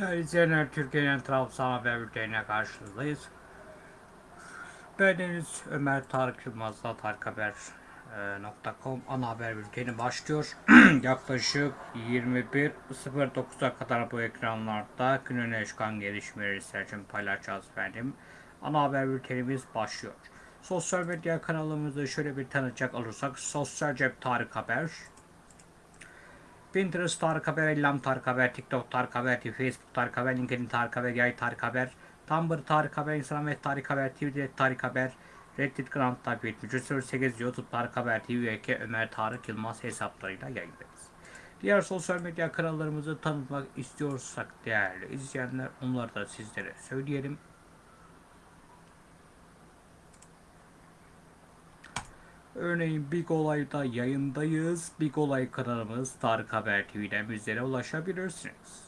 Değerli izleyenler, Türkiye'nin Trabzon Haber Bülteni'ne karşınızdayız. Ben Deniz Ömer Tarık Yılmaz'la tarikhaber.com ana haber bülteni başlıyor. Yaklaşık 21.09'a kadar bu ekranlarda günün çıkan gelişmeleri sizler için paylaşacağız efendim. Ana haber bültenimiz başlıyor. Sosyal medya kanalımızı şöyle bir tanıtacak olursak Sosyal Cep Tarık Haber, Pinterest Tarık Haber, Ellam Tarık Haber, TikTok Tarık Haber, Facebook Tarık Haber, LinkedIn Tarık Haber, Yay Tarık Haber, Tumblr Tarık Haber, Instagram ve Tarık Haber, Twitter Tarık Haber, Reddit Grand Takip etmiş. 8 YouTube Tarık Haber TV ve Ömer Tarık Yılmaz hesaplarıyla yayındayız. Diğer sosyal medya kanallarımızı tanıtmak istiyorsak değerli izleyenler onları da sizlere söyleyelim. Örneğin Big Olay'da yayındayız. Big Olay kanalımız Tarık Haber TV'den bizlere ulaşabilirsiniz.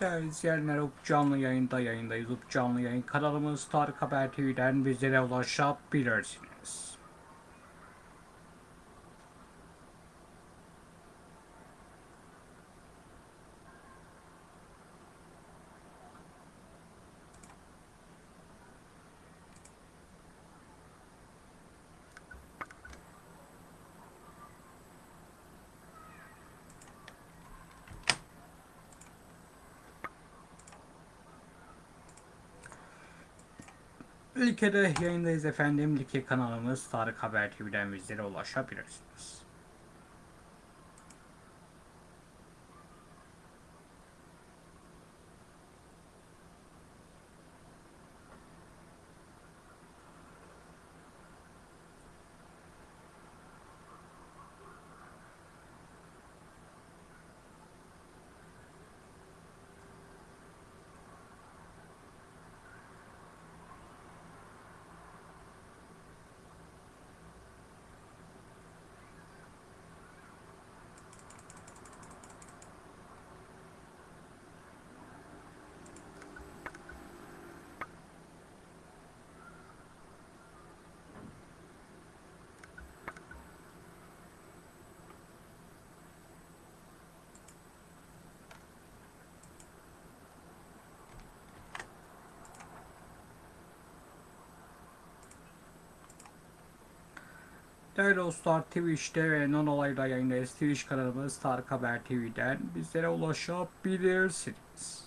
Değerli izleyenler, canlı yayında yayındayız. Canlı yayın kanalımız Tarık Haber TV'den bizlere ulaşabilirsiniz. Ülkede yayındayız efendim. Like kanalımız Tarık Haber TV'den bizlere ulaşabilirsiniz. Değerli dostlar Twitch'te ve non olayda yayındayız. Twitch kanalımız Tarık Haber TV'den bizlere ulaşabilirsiniz.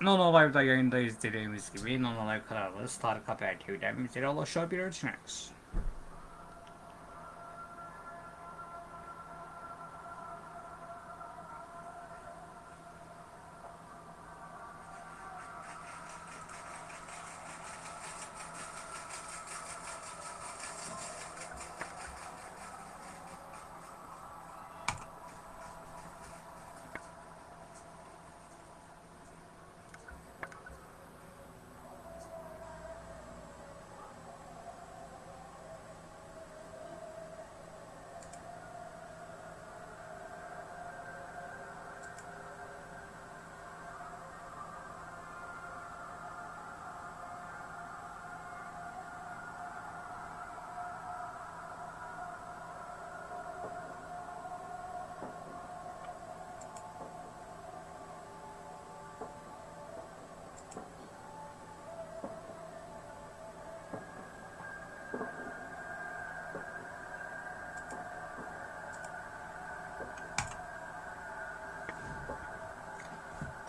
Non Live'da yayındayız dediğimiz gibi Non Live kanalımız Tarık Haber TV'den bizlere ulaşabilirsiniz.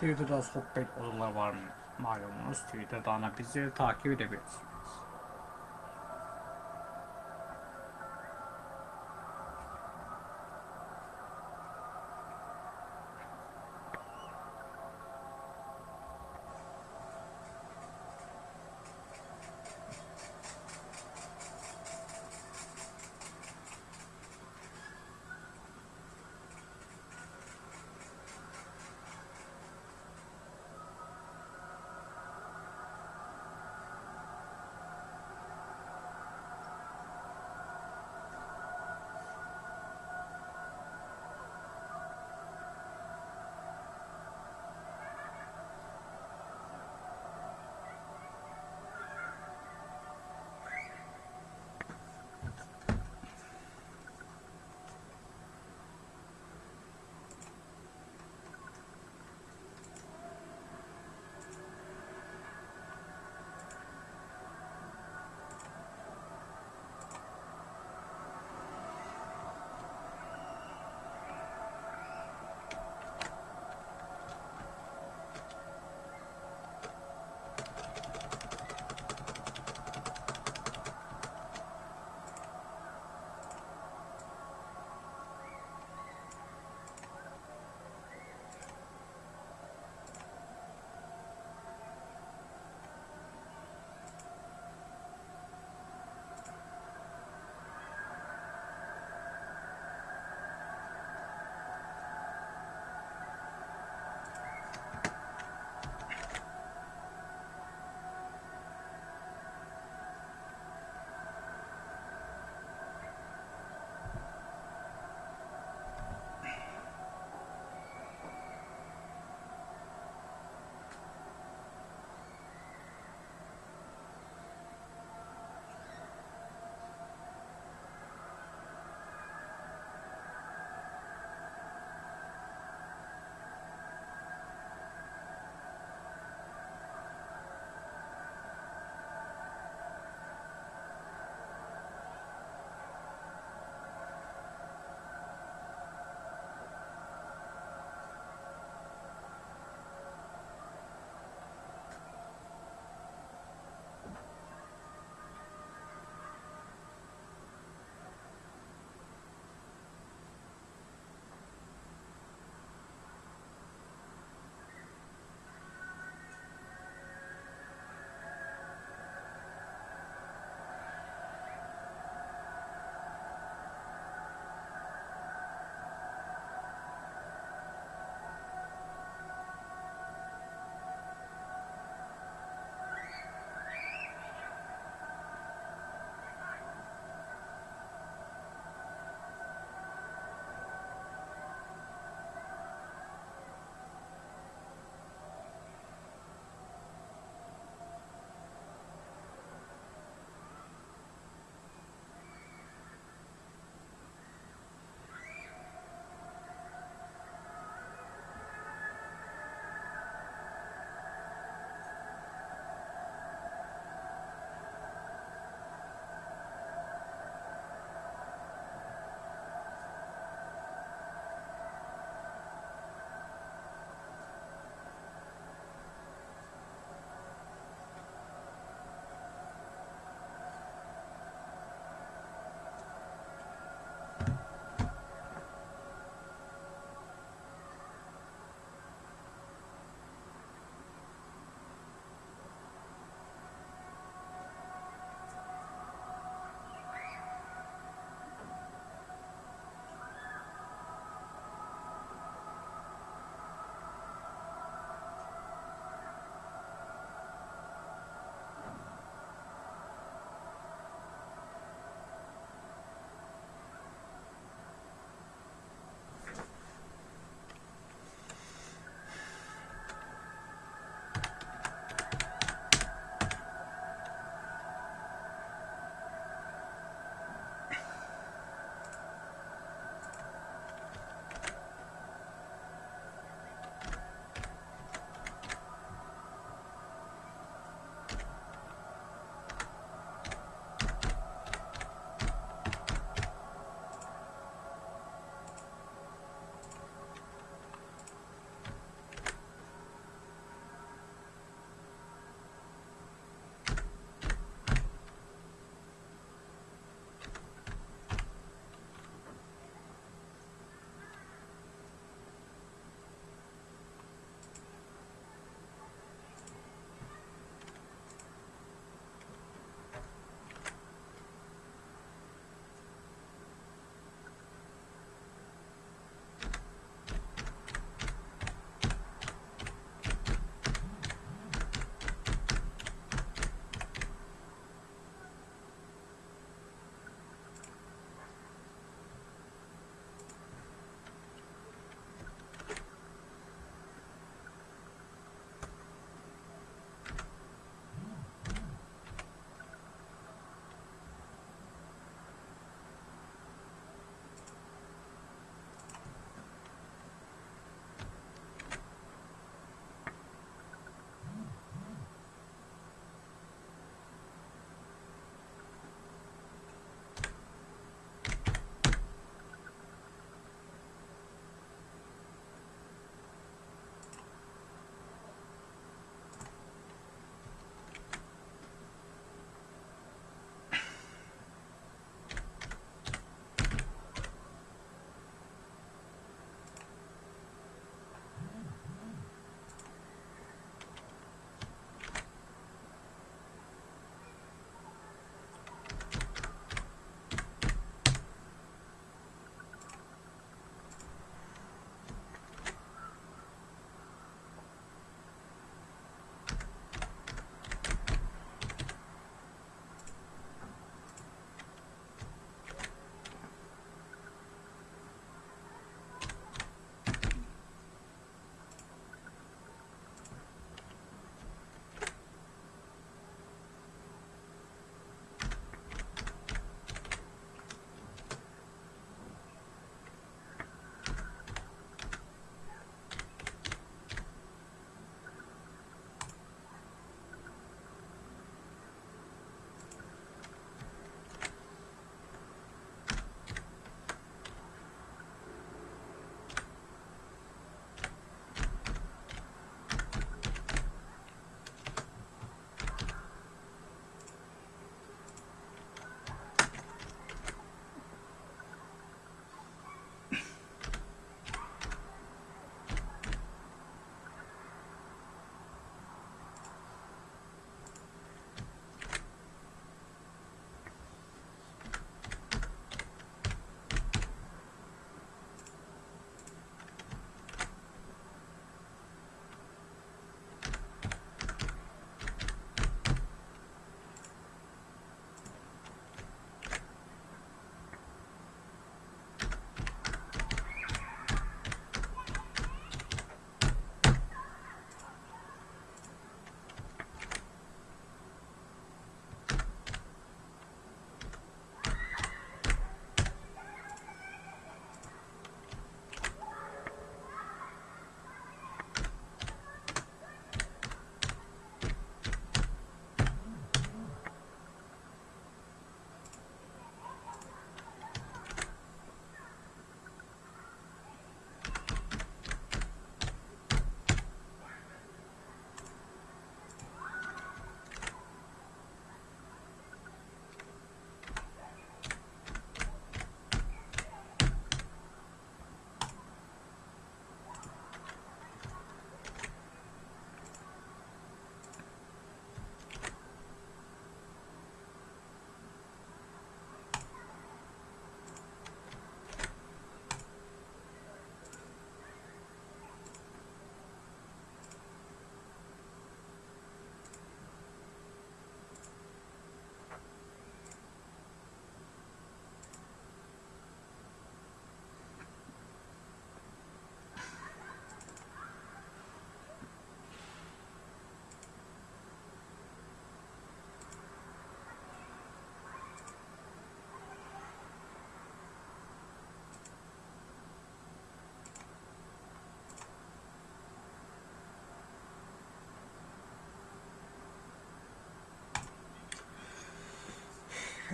Twitter'da sohbet odaları var mı? Malumunuz Twitter'dan da bizleri takip edebilirsiniz.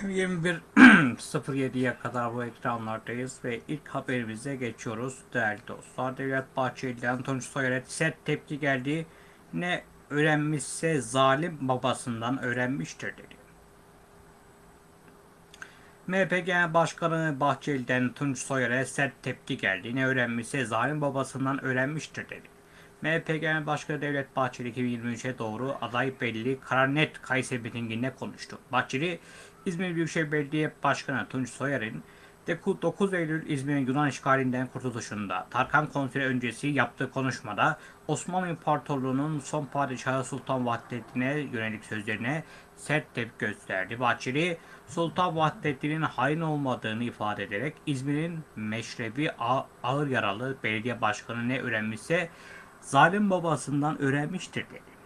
21.07'ye kadar bu ekranlardayız ve ilk haberimize geçiyoruz değerli dostlar. Devlet Bahçeli'den Tunç Soyer'e sert tepki geldi. Ne öğrenmişse zalim babasından öğrenmiştir dedi. MHP Genel Başkanı Bahçeli'den Tunç Soyer'e sert tepki geldi. Ne öğrenmişse zalim babasından öğrenmiştir dedi. MHP Genel Başkanı Devlet Bahçeli 2023'e doğru aday belli karar net Kayseri mitinginde konuştu. Bahçeli, İzmir Büyükşehir Belediye Başkanı Tunç Soyer'in 9 Eylül İzmir'in Yunan işgalinden kurtuluşunda Tarkan konseri öncesi yaptığı konuşmada Osmanlı İmparatorluğu'nun son padişahı Sultan Vahdettin'e yönelik sözlerine sert tepki gösterdi. Bahçeli, Sultan Vahdettin'in hain olmadığını ifade ederek İzmir'in meşrebi ağır yaralı belediye başkanı ne öğrenmişse zalim babasından öğrenmiştir dedi.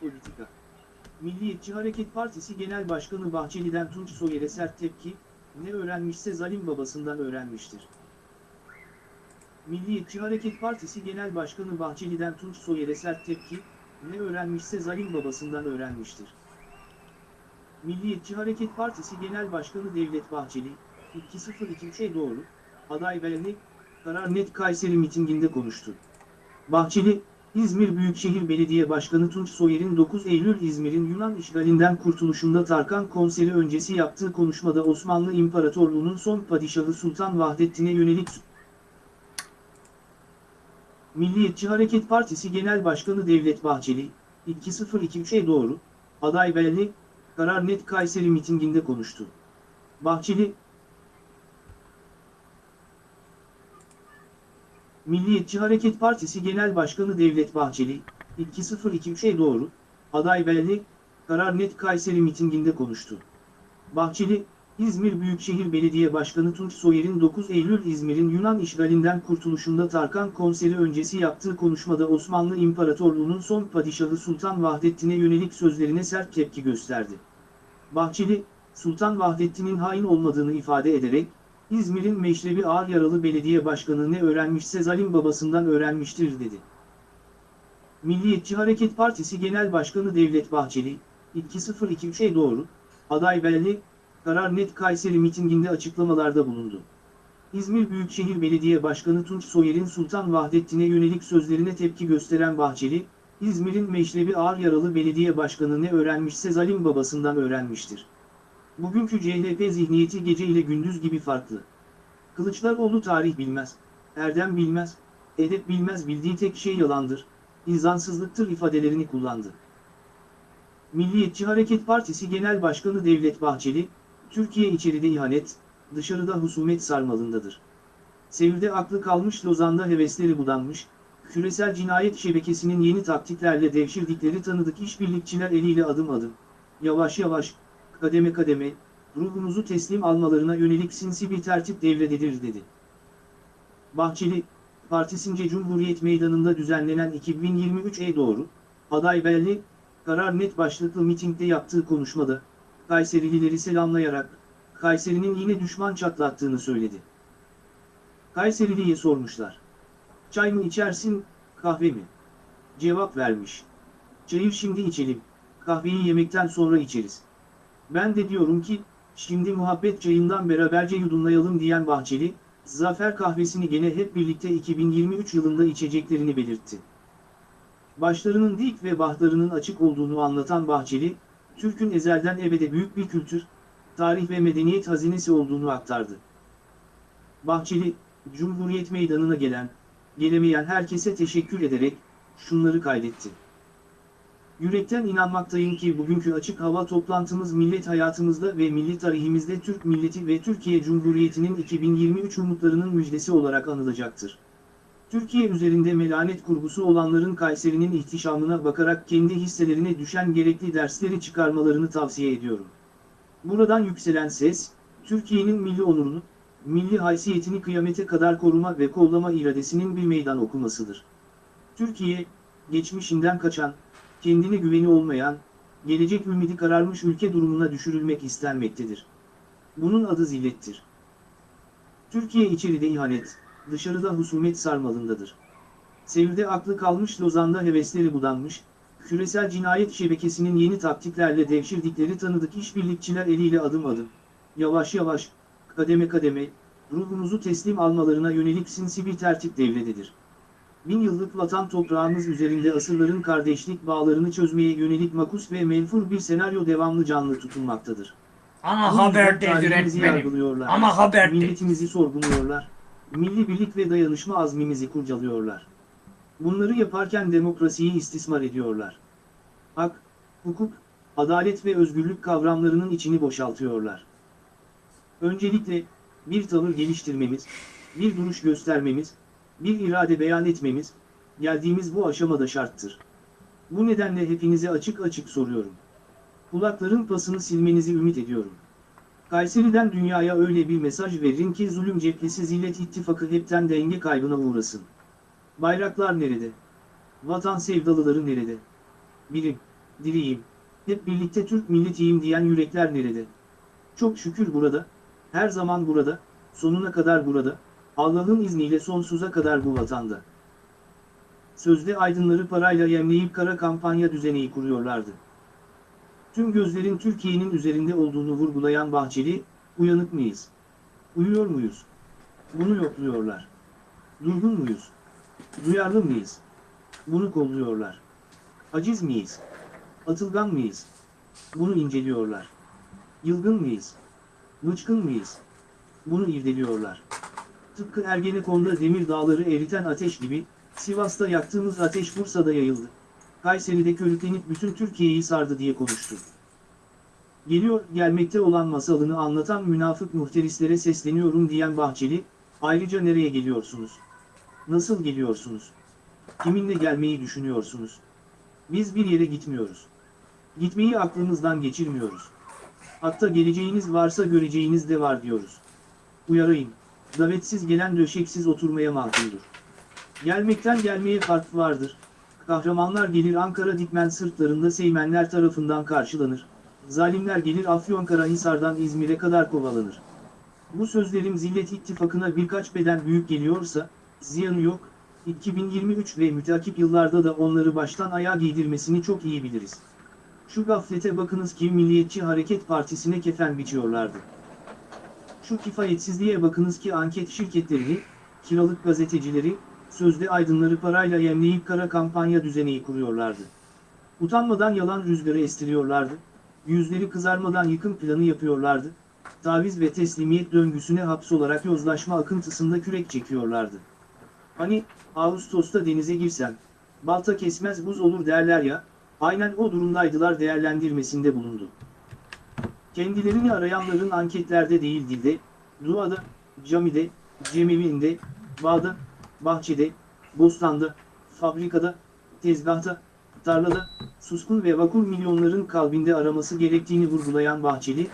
Politika Milliyetçi Hareket Partisi Genel Başkanı Bahçeli'den Tunç Soyer'e sert tepki, ne öğrenmişse zalim babasından öğrenmiştir. Milliyetçi Hareket Partisi Genel Başkanı Bahçeli'den Tunç Soyer'e sert tepki, ne öğrenmişse zalim babasından öğrenmiştir. Milliyetçi Hareket Partisi Genel Başkanı Devlet Bahçeli, 2023'e doğru, aday belirli, karar net Kayseri mitinginde konuştu. Bahçeli, İzmir Büyükşehir Belediye Başkanı Tunç Soyer'in 9 Eylül İzmir'in Yunan işgalinden kurtuluşunda Tarkan konseri öncesi yaptığı konuşmada Osmanlı İmparatorluğu'nun son padişahı Sultan Vahdettin'e yönelik Milliyetçi Hareket Partisi Genel Başkanı Devlet Bahçeli, 2023'e doğru, aday belli, karar net Kayseri mitinginde konuştu. Bahçeli, Milliyetçi Hareket Partisi Genel Başkanı Devlet Bahçeli, 2023'e doğru, aday belli, karar net Kayseri mitinginde konuştu. Bahçeli, İzmir Büyükşehir Belediye Başkanı Tunç Soyer'in 9 Eylül İzmir'in Yunan işgalinden kurtuluşunda Tarkan konseri öncesi yaptığı konuşmada Osmanlı İmparatorluğu'nun son padişahı Sultan Vahdettin'e yönelik sözlerine sert tepki gösterdi. Bahçeli, Sultan Vahdettin'in hain olmadığını ifade ederek, İzmir'in Meşrebi Ağır Yaralı Belediye Başkanı ne öğrenmişse zalim babasından öğrenmiştir dedi. Milliyetçi Hareket Partisi Genel Başkanı Devlet Bahçeli, 2023'e doğru, aday belli, karar net Kayseri mitinginde açıklamalarda bulundu. İzmir Büyükşehir Belediye Başkanı Tunç Soyer'in Sultan Vahdettin'e yönelik sözlerine tepki gösteren Bahçeli, İzmir'in Meşrebi Ağır Yaralı Belediye Başkanı ne öğrenmişse zalim babasından öğrenmiştir. Bugünkü CHP zihniyeti gece ile gündüz gibi farklı. Kılıçdaroğlu tarih bilmez, erdem bilmez, edep bilmez bildiği tek şey yalandır, insansızlıktır ifadelerini kullandı. Milliyetçi Hareket Partisi Genel Başkanı Devlet Bahçeli, Türkiye içeride ihanet, dışarıda husumet sarmalındadır. Sevil'de aklı kalmış Lozan'da hevesleri budanmış, küresel cinayet şebekesinin yeni taktiklerle devşirdikleri tanıdık işbirlikçiler eliyle adım adım, yavaş yavaş, kademe kademe, ruhumuzu teslim almalarına yönelik sinsi bir tertip devrededir dedi. Bahçeli, partisince Cumhuriyet Meydanı'nda düzenlenen 2023'e doğru, aday belli, karar net başlıklı mitingde yaptığı konuşmada, Kayserilileri selamlayarak, Kayseri'nin yine düşman çatlattığını söyledi. Kayserili'ye sormuşlar. Çay mı içersin, kahve mi? Cevap vermiş. Çayı şimdi içelim, kahveyi yemekten sonra içeriz. Ben de diyorum ki, şimdi muhabbet çayından beraberce yudumlayalım diyen Bahçeli, Zafer kahvesini gene hep birlikte 2023 yılında içeceklerini belirtti. Başlarının dik ve bahtlarının açık olduğunu anlatan Bahçeli, Türk'ün ezelden ebede büyük bir kültür, tarih ve medeniyet hazinesi olduğunu aktardı. Bahçeli, Cumhuriyet Meydanı'na gelen, gelemeyen herkese teşekkür ederek, şunları kaydetti. Yürekten inanmaktayım ki bugünkü açık hava toplantımız millet hayatımızda ve milli tarihimizde Türk milleti ve Türkiye Cumhuriyeti'nin 2023 umutlarının müjdesi olarak anılacaktır. Türkiye üzerinde melanet kurgusu olanların Kayseri'nin ihtişamına bakarak kendi hisselerine düşen gerekli dersleri çıkarmalarını tavsiye ediyorum. Buradan yükselen ses, Türkiye'nin milli onurunu, milli haysiyetini kıyamete kadar koruma ve kollama iradesinin bir meydan okumasıdır. Türkiye, geçmişinden kaçan, kendine güveni olmayan, gelecek ümidi kararmış ülke durumuna düşürülmek istenmektedir. Bunun adı zillettir. Türkiye içeride ihanet, dışarıda husumet sarmalındadır. Sevil'de aklı kalmış Lozan'da hevesleri budanmış, küresel cinayet şebekesinin yeni taktiklerle devşirdikleri tanıdık işbirlikçiler eliyle adım adım, yavaş yavaş, kademe kademe, ruhunuzu teslim almalarına yönelik sinsi bir tertip devrededir. Bin yıllık vatan toprağımız üzerinde asırların kardeşlik bağlarını çözmeye yönelik makus ve menfur bir senaryo devamlı canlı tutulmaktadır. Ana Bu haber yüzden tarihimizi öğretmenim. yargılıyorlar. Ama haber Milletimizi sorguluyorlar. Milli birlik ve dayanışma azmimizi kurcalıyorlar. Bunları yaparken demokrasiyi istismar ediyorlar. Hak, hukuk, adalet ve özgürlük kavramlarının içini boşaltıyorlar. Öncelikle, bir tavır geliştirmemiz, bir duruş göstermemiz, bir irade beyan etmemiz, geldiğimiz bu aşamada şarttır. Bu nedenle hepinize açık açık soruyorum. Kulakların pasını silmenizi ümit ediyorum. Kayseri'den dünyaya öyle bir mesaj verin ki zulüm cephesi zillet ittifakı hepten denge kaybına uğrasın. Bayraklar nerede? Vatan sevdalıları nerede? Birim, diriyim, hep birlikte Türk milletiyim diyen yürekler nerede? Çok şükür burada, her zaman burada, sonuna kadar burada, Allah'ın izniyle sonsuza kadar bu vatanda. Sözde aydınları parayla yemleyip kara kampanya düzeneyi kuruyorlardı. Tüm gözlerin Türkiye'nin üzerinde olduğunu vurgulayan Bahçeli, uyanık mıyız? Uyuyor muyuz? Bunu yokluyorlar. Durgun muyuz? Duyarlı mıyız? Bunu kolluyorlar. Aciz miyiz? Atılgan mıyız? Bunu inceliyorlar. Yılgın mıyız? Bıçkın mıyız? Bunu irdeliyorlar. Tıpkı Ergenekon'da demir dağları eriten ateş gibi, Sivas'ta yaktığımız ateş Bursa'da yayıldı. Kayseri'de körüklenip bütün Türkiye'yi sardı diye konuştu. Geliyor, gelmekte olan masalını anlatan münafık muhterislere sesleniyorum diyen Bahçeli, ayrıca nereye geliyorsunuz? Nasıl geliyorsunuz? Kiminle gelmeyi düşünüyorsunuz? Biz bir yere gitmiyoruz. Gitmeyi aklımızdan geçirmiyoruz. Hatta geleceğiniz varsa göreceğiniz de var diyoruz. Uyarayım, davetsiz gelen döşeksiz oturmaya mahkumdur. Gelmekten gelmeye fark vardır. Kahramanlar gelir Ankara Dikmen sırtlarında Seymenler tarafından karşılanır. Zalimler gelir Afyonkarahisar'dan İzmir'e kadar kovalanır. Bu sözlerim Zillet İttifakı'na birkaç beden büyük geliyorsa, ziyanı yok, 2023 ve mütakip yıllarda da onları baştan ayağa giydirmesini çok iyi biliriz. Şu gaflete bakınız ki Milliyetçi Hareket Partisi'ne kefen biçiyorlardı. Şu kifayetsizliğe bakınız ki anket şirketlerini, kiralık gazetecileri, sözde aydınları parayla yemleyip kara kampanya düzeneyi kuruyorlardı. Utanmadan yalan rüzgarı estiriyorlardı, yüzleri kızarmadan yıkım planı yapıyorlardı, taviz ve teslimiyet döngüsüne hapsolarak yozlaşma akıntısında kürek çekiyorlardı. Hani, Ağustos'ta denize girsem, balta kesmez buz olur derler ya, aynen o durumdaydılar değerlendirmesinde bulundu. Kendilerini arayanların anketlerde değil dilde, duada, camide, cemevinde, bağda, bahçede, bostanda, fabrikada, tezgahta, tarlada, suskun ve vakur milyonların kalbinde araması gerektiğini vurgulayan Bahçeli,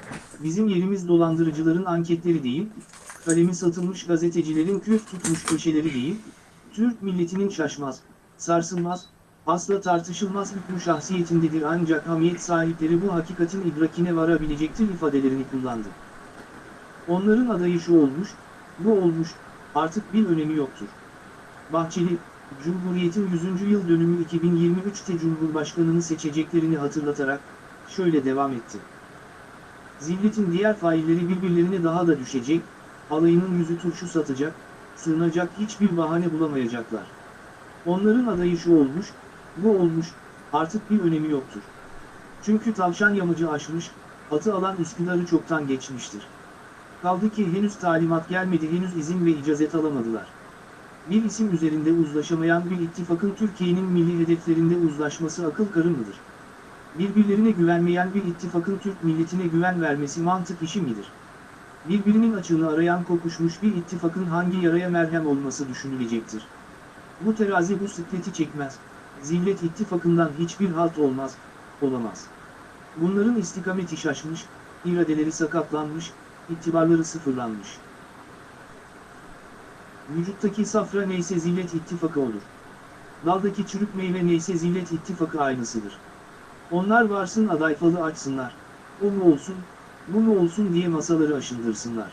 bizim yerimiz dolandırıcıların anketleri değil, kalemi satılmış gazetecilerin küf tutmuş köşeleri değil, Türk milletinin şaşmaz, sarsılmaz, asla tartışılmaz hükmü şahsiyetindedir ancak hamiyet sahipleri bu hakikatin idrakine varabilecektir ifadelerini kullandı. Onların adayı şu olmuş, bu olmuş, artık bir önemi yoktur. Bahçeli, Cumhuriyet'in 100. yıl dönümü 2023'te Cumhurbaşkanını seçeceklerini hatırlatarak, şöyle devam etti. Zilletin diğer failleri birbirlerine daha da düşecek, alayının yüzü turşu satacak, sığınacak hiçbir bahane bulamayacaklar. Onların adayı şu olmuş, bu olmuş, artık bir önemi yoktur. Çünkü tavşan yamacı aşmış, atı alan Üsküdar'ı çoktan geçmiştir. Kaldı ki henüz talimat gelmedi henüz izin ve icazet alamadılar. Bir isim üzerinde uzlaşamayan bir ittifakın Türkiye'nin milli hedeflerinde uzlaşması akıl karı mıdır? Birbirlerine güvenmeyen bir ittifakın Türk milletine güven vermesi mantık işi midir? Birbirinin açığını arayan kokuşmuş bir ittifakın hangi yaraya merhem olması düşünülecektir? Bu terazi bu sıkleti çekmez. Zillet ittifakından hiçbir halt olmaz, olamaz. Bunların istikameti şaşmış, iradeleri sakatlanmış, itibarları sıfırlanmış. Vücuttaki safra neyse zillet ittifakı olur. Daldaki çürük meyve neyse zillet ittifakı aynısıdır. Onlar varsın aday falı açsınlar. O mu olsun, bu mu olsun diye masaları aşındırsınlar.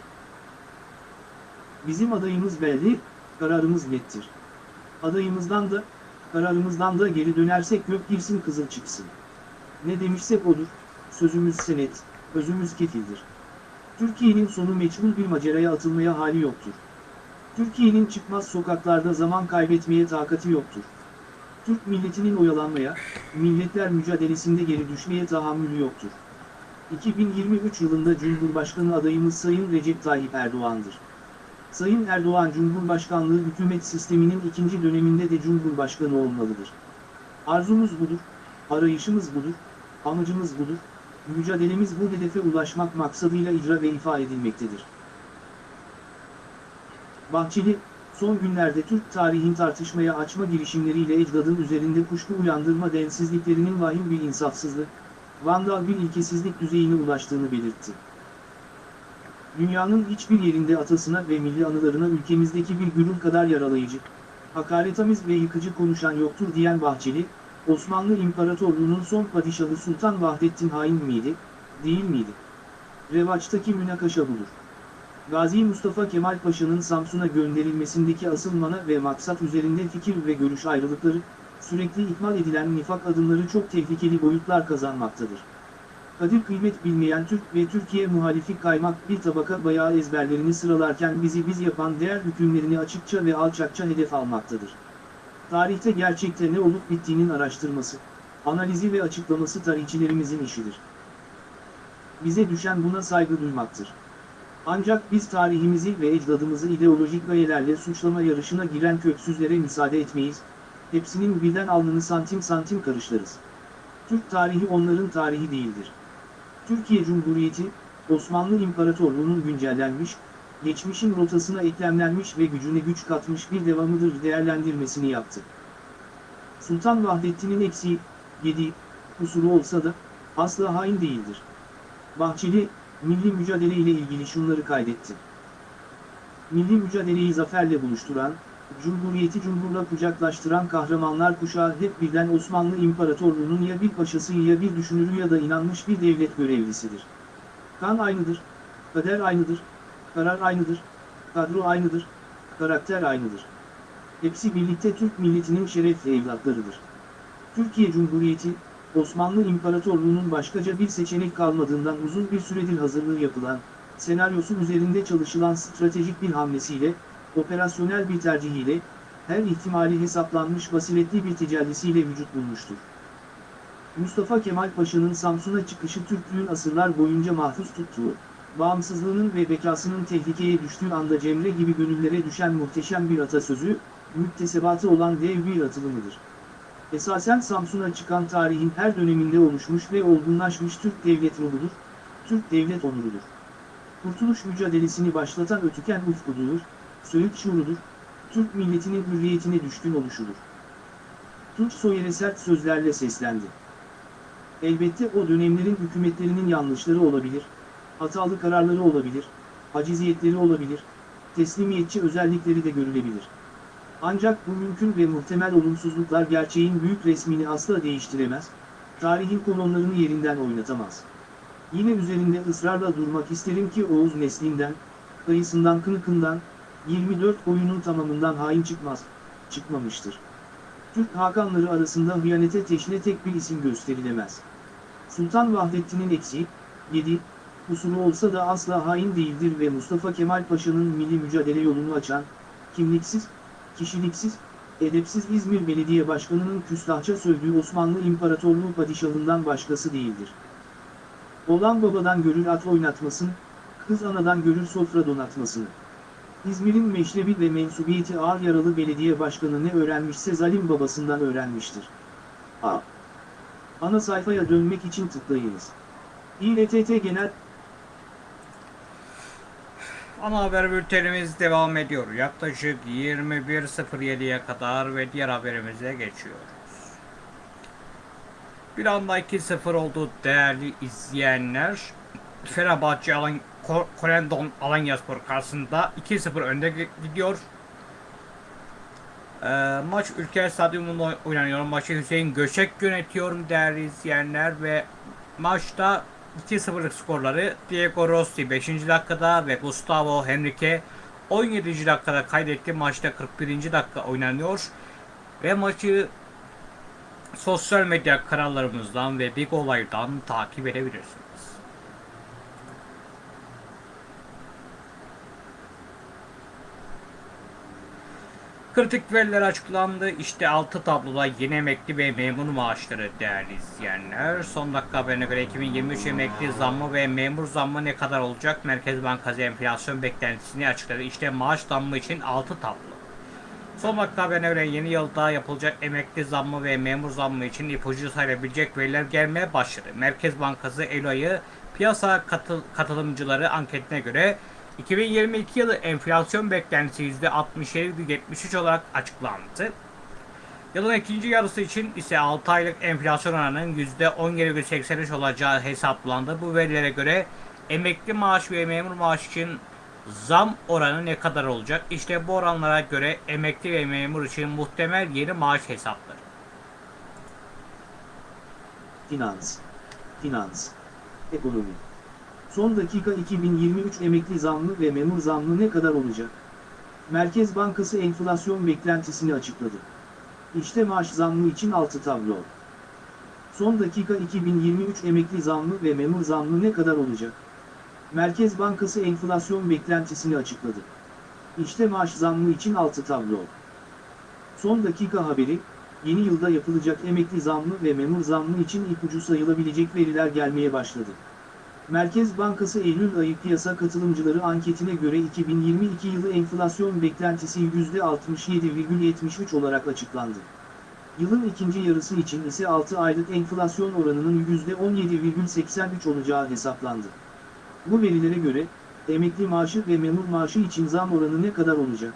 Bizim adayımız belli, kararımız nettir. Adayımızdan da, kararımızdan da geri dönersek gök girsin kızıl çıksın. Ne demişsek odur, sözümüz senet, özümüz kefildir. Türkiye'nin sonu meçhul bir maceraya atılmaya hali yoktur. Türkiye'nin çıkmaz sokaklarda zaman kaybetmeye takati yoktur. Türk milletinin oyalanmaya, milletler mücadelesinde geri düşmeye tahammülü yoktur. 2023 yılında Cumhurbaşkanı adayımız Sayın Recep Tayyip Erdoğan'dır. Sayın Erdoğan Cumhurbaşkanlığı hükümet sisteminin ikinci döneminde de Cumhurbaşkanı olmalıdır. Arzumuz budur, arayışımız budur, amacımız budur, mücadelemiz bu hedefe ulaşmak maksadıyla icra ve ifa edilmektedir. Bahçeli, son günlerde Türk tarihin tartışmaya açma girişimleriyle ecdadın üzerinde kuşku uyandırma densizliklerinin vahim bir insafsızlık, vandal bir ilkesizlik düzeyine ulaştığını belirtti. Dünyanın hiçbir yerinde atasına ve milli anılarına ülkemizdeki bir gürül kadar yaralayıcı, hakaretamiz ve yıkıcı konuşan yoktur diyen Bahçeli, Osmanlı İmparatorluğu'nun son padişahı Sultan Vahdettin hain miydi, değil miydi? Revaçtaki münakaşa budur. Gazi Mustafa Kemal Paşa'nın Samsun'a gönderilmesindeki asıl mana ve maksat üzerinde fikir ve görüş ayrılıkları, sürekli ihmal edilen nifak adımları çok tehlikeli boyutlar kazanmaktadır. Kadir kıymet bilmeyen Türk ve Türkiye muhalifi kaymak bir tabaka bayağı ezberlerini sıralarken bizi biz yapan değer hükümlerini açıkça ve alçakça hedef almaktadır. Tarihte gerçekte ne olup bittiğinin araştırması, analizi ve açıklaması tarihçilerimizin işidir. Bize düşen buna saygı duymaktır. Ancak biz tarihimizi ve ecdadımızı ideolojik gayelerle suçlama yarışına giren köksüzlere müsaade etmeyiz, hepsinin birden alnını santim santim karışlarız. Türk tarihi onların tarihi değildir. Türkiye Cumhuriyeti, Osmanlı İmparatorluğu'nun güncellenmiş, geçmişin rotasına eklemlenmiş ve gücüne güç katmış bir devamıdır değerlendirmesini yaptı. Sultan Vahdettin'in eksiği, yediği, kusuru olsa da, asla hain değildir. Bahçeli, milli mücadele ile ilgili şunları kaydetti. Milli mücadeleyi zaferle buluşturan, Cumhuriyeti cumhurla kucaklaştıran kahramanlar kuşağı hep birden Osmanlı İmparatorluğu'nun ya bir paşası ya bir düşünürü ya da inanmış bir devlet görevlisidir. Kan aynıdır, kader aynıdır, karar aynıdır, kadro aynıdır, karakter aynıdır. Hepsi birlikte Türk milletinin şerefli evlatlarıdır. Türkiye Cumhuriyeti, Osmanlı İmparatorluğu'nun başkaca bir seçenek kalmadığından uzun bir süredir hazırlığı yapılan, senaryosu üzerinde çalışılan stratejik bir hamlesiyle, operasyonel bir tercihiyle, her ihtimali hesaplanmış basiretli bir tecellisiyle vücut bulmuştur. Mustafa Kemal Paşa'nın Samsun'a çıkışı Türklüğün asırlar boyunca mahfuz tuttuğu, bağımsızlığının ve bekasının tehlikeye düştüğü anda Cemre gibi gönüllere düşen muhteşem bir atasözü, müktesebatı olan dev bir atılımıdır. Esasen Samsun'a çıkan tarihin her döneminde oluşmuş ve olgunlaşmış Türk devlet ruhudur, Türk devlet onurudur. Kurtuluş mücadelesini başlatan ötüken ufkudur, Söğüt şuurudur, Türk milletinin hürriyetine düşkün oluşudur. Tunç Soyer'e sert sözlerle seslendi. Elbette o dönemlerin hükümetlerinin yanlışları olabilir, hatalı kararları olabilir, aciziyetleri olabilir, teslimiyetçi özellikleri de görülebilir. Ancak bu mümkün ve muhtemel olumsuzluklar gerçeğin büyük resmini asla değiştiremez, tarihin kolonlarını yerinden oynatamaz. Yine üzerinde ısrarla durmak isterim ki Oğuz neslinden, kayısından kınıkından, 24 oyunun tamamından hain çıkmaz, çıkmamıştır. Türk Hakanları arasında hıyanete teşne tek bir isim gösterilemez. Sultan Vahdettin'in eksiği, 7, kusuru olsa da asla hain değildir ve Mustafa Kemal Paşa'nın milli mücadele yolunu açan, kimliksiz, kişiliksiz, edepsiz İzmir Belediye Başkanı'nın küstahça sövdüğü Osmanlı İmparatorluğu padişahından başkası değildir. Olan babadan görür at oynatmasın, kız anadan görür sofra donatmasını. İzmir'in meşrebi ve mensubiyeti ağır yaralı belediye başkanı ne öğrenmişse zalim babasından öğrenmiştir. A. Ana sayfaya dönmek için tıklayınız. İLTT Genel Ana haber bültenimiz devam ediyor. Yaklaşık 21.07'ye kadar ve diğer haberimize geçiyoruz. Bir anda 2-0 oldu değerli izleyenler. Fenerbahçe Alan Korendon Alanyaspor karşısında 2-0 önde gi- gidiyor. Ee, maç Ülker Stadyumunda oy- oynanıyor. Maçı Hüseyin Göçek yönetiyor değerli izleyenler ve maçta 2-0'lık skorları Diego Rossi 5. dakikada ve Gustavo Henrique 17. dakikada kaydetti. Maçta 41. dakika oynanıyor. Ve maçı sosyal medya kanallarımızdan ve Big Olay'dan takip edebilirsiniz. Kritik veriler açıklandı. İşte altı tabloda yeni emekli ve memur maaşları değerli izleyenler. Son dakika haberine göre 2023 emekli zammı ve memur zammı ne kadar olacak? Merkez Bankası enflasyon beklentisini açıkladı. İşte maaş zammı için altı tablo. Son dakika haberine göre yeni yılda yapılacak emekli zammı ve memur zammı için ipucu sayılabilecek veriler gelmeye başladı. Merkez Bankası ayı piyasa katıl katılımcıları anketine göre 2022 yılı enflasyon beklentisi %67,73 olarak açıklandı. Yılın ikinci yarısı için ise 6 aylık enflasyon oranının %17,83 olacağı hesaplandı. Bu verilere göre emekli maaş ve memur maaş için zam oranı ne kadar olacak? İşte bu oranlara göre emekli ve memur için muhtemel yeni maaş hesapları. Finans. Finans. Ekonomi. Son dakika 2023 emekli zammı ve memur zammı ne kadar olacak? Merkez Bankası enflasyon beklentisini açıkladı. İşte maaş zammı için 6 tablo. Son dakika 2023 emekli zammı ve memur zammı ne kadar olacak? Merkez Bankası enflasyon beklentisini açıkladı. İşte maaş zammı için 6 tablo. Son dakika haberi, yeni yılda yapılacak emekli zammı ve memur zammı için ipucu sayılabilecek veriler gelmeye başladı. Merkez Bankası Eylül ayı piyasa katılımcıları anketine göre 2022 yılı enflasyon beklentisi %67,73 olarak açıklandı. Yılın ikinci yarısı için ise 6 aylık enflasyon oranının %17,83 olacağı hesaplandı. Bu verilere göre, emekli maaşı ve memur maaşı için zam oranı ne kadar olacak?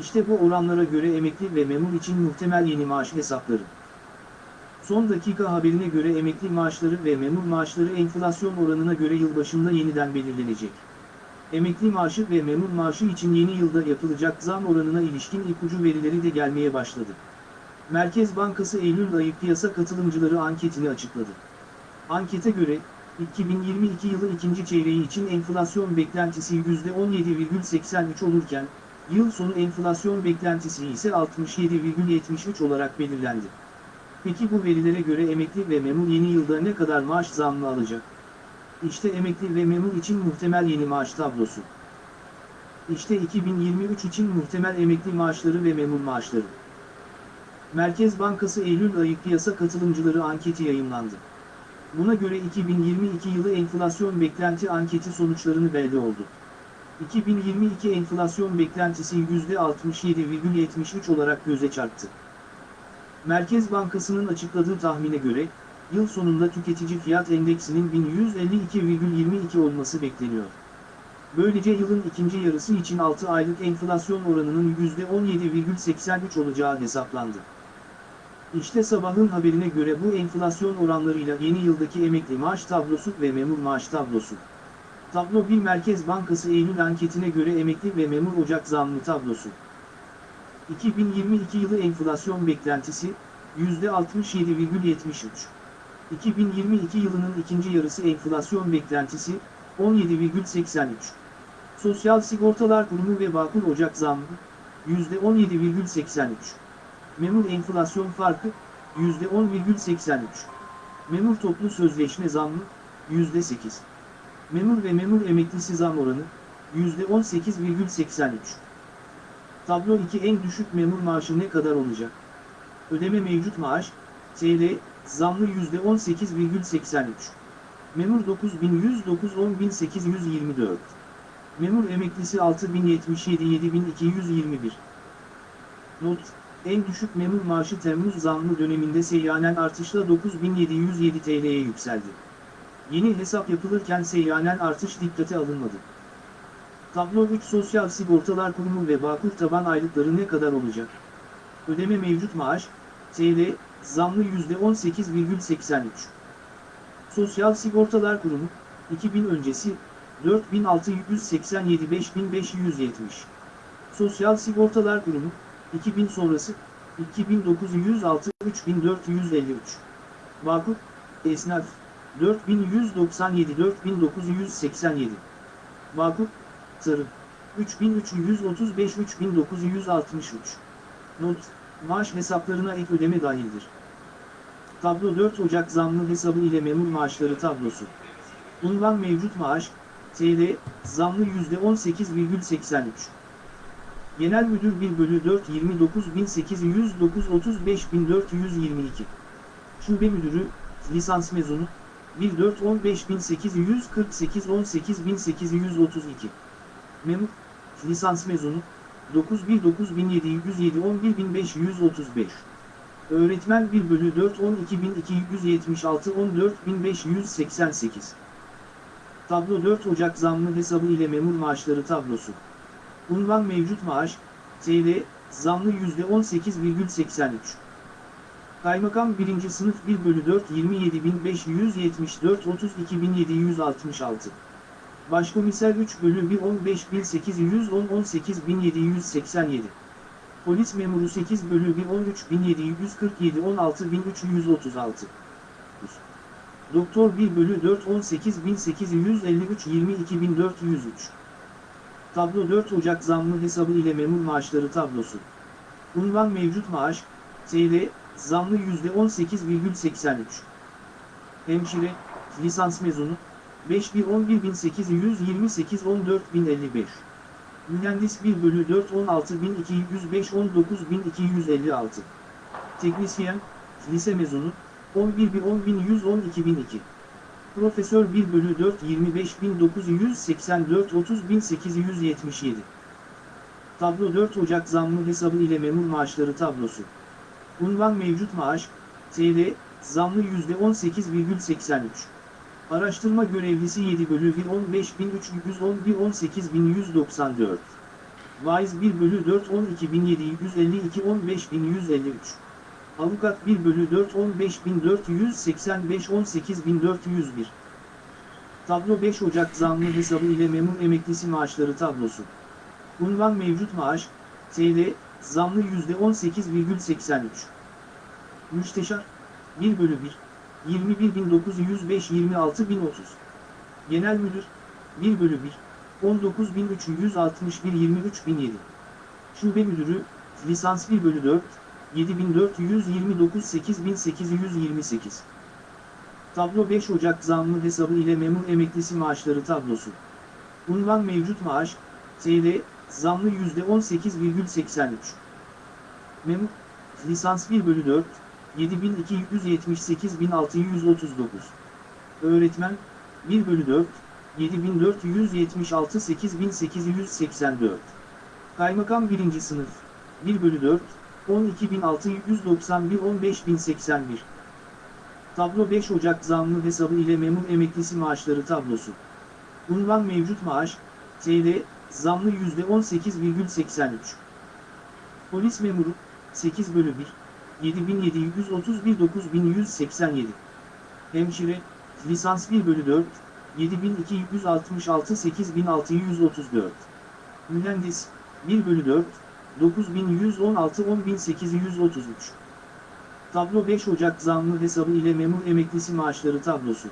İşte bu oranlara göre emekli ve memur için muhtemel yeni maaş hesapları. Son dakika haberine göre emekli maaşları ve memur maaşları enflasyon oranına göre yılbaşında yeniden belirlenecek. Emekli maaşı ve memur maaşı için yeni yılda yapılacak zam oranına ilişkin ipucu verileri de gelmeye başladı. Merkez Bankası Eylül ayı piyasa katılımcıları anketini açıkladı. Ankete göre, 2022 yılı ikinci çeyreği için enflasyon beklentisi %17,83 olurken, yıl sonu enflasyon beklentisi ise 67,73 olarak belirlendi. Peki bu verilere göre emekli ve memur yeni yılda ne kadar maaş zammı alacak? İşte emekli ve memur için muhtemel yeni maaş tablosu. İşte 2023 için muhtemel emekli maaşları ve memur maaşları. Merkez Bankası Eylül ayı piyasa katılımcıları anketi yayımlandı. Buna göre 2022 yılı enflasyon beklenti anketi sonuçlarını belli oldu. 2022 enflasyon beklentisi %67,73 olarak göze çarptı. Merkez Bankası'nın açıkladığı tahmine göre, yıl sonunda tüketici fiyat endeksinin 1152,22 olması bekleniyor. Böylece yılın ikinci yarısı için 6 aylık enflasyon oranının %17,83 olacağı hesaplandı. İşte sabahın haberine göre bu enflasyon oranlarıyla yeni yıldaki emekli maaş tablosu ve memur maaş tablosu. Tablo 1 Merkez Bankası Eylül anketine göre emekli ve memur Ocak zammı tablosu. 2022 yılı enflasyon beklentisi %67,73. 2022 yılının ikinci yarısı enflasyon beklentisi 17,83. Sosyal Sigortalar Kurumu ve Bağkur Ocak zammı %17,83. Memur enflasyon farkı %10,83. Memur toplu sözleşme zammı %8. Memur ve memur emeklisi zam oranı %18,83. Tablo 2 en düşük memur maaşı ne kadar olacak? Ödeme mevcut maaş, TL, zamlı %18,83. Memur 9109 10824. Memur emeklisi 6077 7221. Not, en düşük memur maaşı Temmuz zamlı döneminde seyyanen artışla 9707 TL'ye yükseldi. Yeni hesap yapılırken seyyanen artış dikkate alınmadı. Tablo 3 Sosyal Sigortalar Kurumu ve Bağkur taban aylıkları ne kadar olacak? Ödeme mevcut maaş, TL, zamlı %18,83. Sosyal Sigortalar Kurumu, 2000 öncesi, 4687 5570. Sosyal Sigortalar Kurumu, 2000 sonrası, 2906 3453. Bağkur, Esnaf, 4197 4987. Tarım, 3335-3963. Not, maaş hesaplarına ek ödeme dahildir. Tablo 4 Ocak zamlı hesabı ile memur maaşları tablosu. Unvan mevcut maaş, TL, zamlı %18,83. Genel Müdür 1 bölü 4 29.809 35.422. Şube Müdürü, lisans mezunu, 1 4 15.848 18.832. Memur, lisans mezunu, 9 1 9707 11535. Öğretmen 1 bölü 4 12276 14588. Tablo 4 Ocak zamlı hesabı ile memur maaşları tablosu. Unvan mevcut maaş, TL, zamlı %18,83. Kaymakam 1. sınıf 1 bölü 4 27574 32766. Başkomiser 3 bölü 1 15810 18787. Polis memuru 8 bölü 1 13747 16336. Doktor 1 bölü 4 18853 22403. Tablo 4 Ocak zamlı hesabı ile memur maaşları tablosu. Unvan mevcut maaş, TL, zamlı %18,83. Hemşire, lisans mezunu, 511828 14055. Mühendis 1 bölü 4 16205 19256. Teknisyen, lise mezunu, 11 10110 2002. Profesör 1 bölü 4 25984 30877. Tablo 4 Ocak zamlı hesabı ile memur maaşları tablosu. Unvan mevcut maaş, TL, zamlı %18,83. Araştırma görevlisi 7 bölü 1 15311 18194. Vaiz 1 bölü 4 12752 15153. Avukat 1 bölü 4 15485 18401. Tablo 5 Ocak zamlı hesabı ile memur emeklisi maaşları tablosu. Unvan mevcut maaş, TL, zamlı %18,83. Müsteşar, 1 bölü 1, 21905 26030. Genel Müdür, 1 bölü 1, 19361 23007. Şube Müdürü, lisans 1 bölü 4, 7429 8828. Tablo 5 Ocak zamlı hesabı ile memur emeklisi maaşları tablosu. Unvan mevcut maaş, TL, zamlı %18,83. Memur, lisans 1 bölü 4, 7278 1639. Öğretmen, 1 bölü 4, 7476 8884. Kaymakam 1. sınıf, 1 bölü 4, 12691 15081. Tablo 5 Ocak zamlı hesabı ile memur emeklisi maaşları tablosu. Unvan mevcut maaş, TL, zamlı %18,83. Polis memuru, 8 bölü 1, 7731 9187. Hemşire, lisans 1 bölü 4, 7266 8634. Mühendis, 1 bölü 4, 9116 10833. Tablo 5 Ocak zamlı hesabı ile memur emeklisi maaşları tablosu.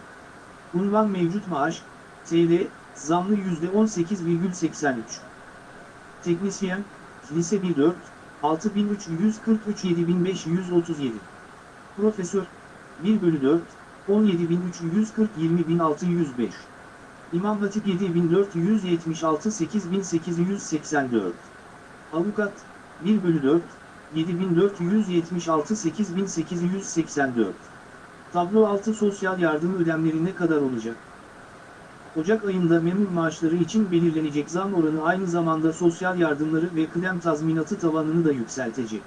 Unvan mevcut maaş, TL, zamlı %18,83. Teknisyen, lise 1-4, 6343 7537. Profesör, 1 bölü 4, 17340 20605. İmam Hatip 7476 8884. Avukat, 1 bölü 4, 7476 8884. Tablo 6 sosyal yardım ödemleri ne kadar olacak? Ocak ayında memur maaşları için belirlenecek zam oranı aynı zamanda sosyal yardımları ve kıdem tazminatı tavanını da yükseltecek.